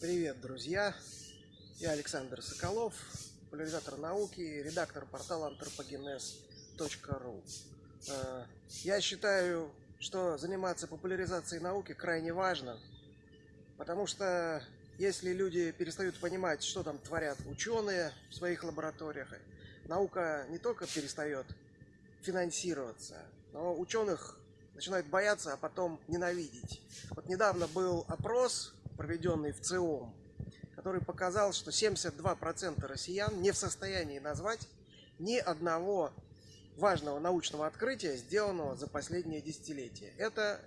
Привет, друзья! Я Александр Соколов, популяризатор науки, редактор портала anthropogenes.ru. Э, я считаю, что заниматься популяризацией науки крайне важно, потому что если люди перестают понимать, что там творят ученые в своих лабораториях, наука не только перестает финансироваться, но ученых начинают бояться, а потом ненавидеть. Вот недавно был опрос проведенный в ЦИОМ, который показал, что 72% россиян не в состоянии назвать ни одного важного научного открытия, сделанного за последние десятилетия. Это,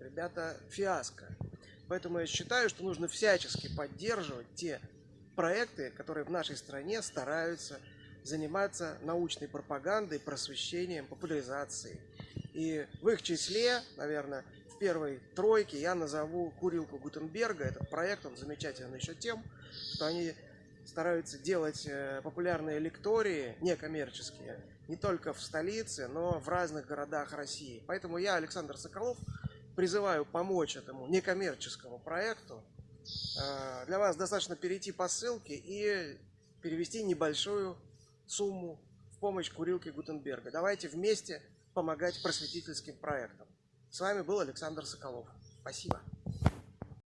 ребята, фиаско. Поэтому я считаю, что нужно всячески поддерживать те проекты, которые в нашей стране стараются заниматься научной пропагандой, просвещением, популяризацией. И в их числе, наверное, первой тройке я назову курилку Гутенберга. Этот проект, он замечательный еще тем, что они стараются делать э, популярные лектории, некоммерческие, не только в столице, но в разных городах России. Поэтому я, Александр Соколов, призываю помочь этому некоммерческому проекту. Э, для вас достаточно перейти по ссылке и перевести небольшую сумму в помощь курилке Гутенберга. Давайте вместе помогать просветительским проектам. С вами был Александр Соколов. Спасибо.